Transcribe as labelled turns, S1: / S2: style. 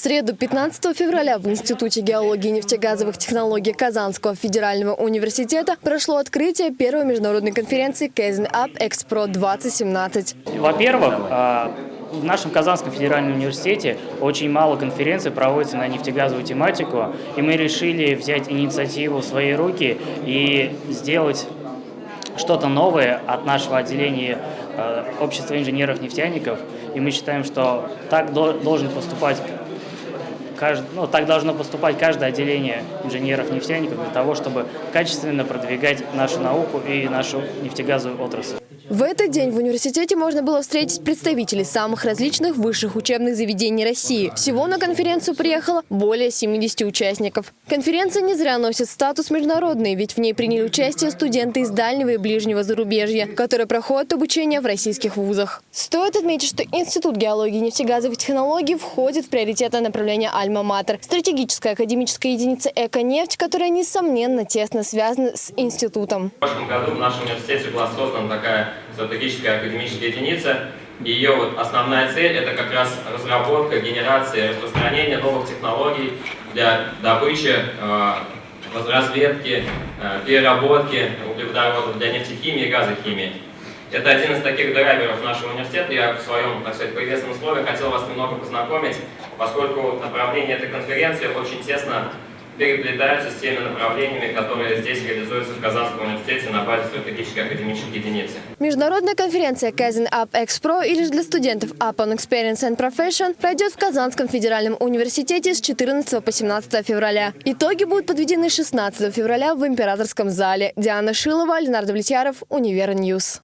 S1: среду 15 февраля в Институте геологии и нефтегазовых технологий Казанского федерального университета прошло открытие первой международной конференции Kaizen Up Экспро 2017.
S2: Во-первых, а, в нашем Казанском федеральном университете очень мало конференций проводится на нефтегазовую тематику, и мы решили взять инициативу в свои руки и сделать что-то новое от нашего отделения э, Общества инженеров-нефтяников. И мы считаем, что так должен поступать кажд... ну, так должно поступать каждое отделение инженеров-нефтяников для того, чтобы качественно продвигать нашу науку и нашу нефтегазовую отрасль.
S1: В этот день в университете можно было встретить представителей самых различных высших учебных заведений России. Всего на конференцию приехало более 70 участников. Конференция не зря носит статус международный, ведь в ней приняли участие студенты из дальнего и ближнего зарубежья, которые проходят обучение в российских вузах. Стоит отметить, что Институт геологии и нефтегазовых технологий входит в приоритетное направление «Альма-Матер» – стратегическая академическая единица «Эко-нефть», которая, несомненно, тесно связана с институтом.
S3: В прошлом году в нашем университете была создана такая стратегическая академическая единица. Ее вот основная цель – это как раз разработка, генерация, распространение новых технологий для добычи, э, разведки, э, переработки углеводородов для нефтехимии и газохимии. Это один из таких драйверов нашего университета. Я в своем, так сказать, приветственном слове хотел вас немного познакомить, поскольку направление этой конференции очень тесно переплетаются с теми направлениями, которые здесь реализуются в Казанском университете на базе стратегической академической единицы.
S1: Международная конференция Kazan UpExPro или же для студентов Up Your Experience and Profession пройдет в Казанском федеральном университете с 14 по 17 февраля. Итоги будут подведены 16 февраля в Императорском зале. Диана Шилова, Ленар Давлетьяров, Универ News.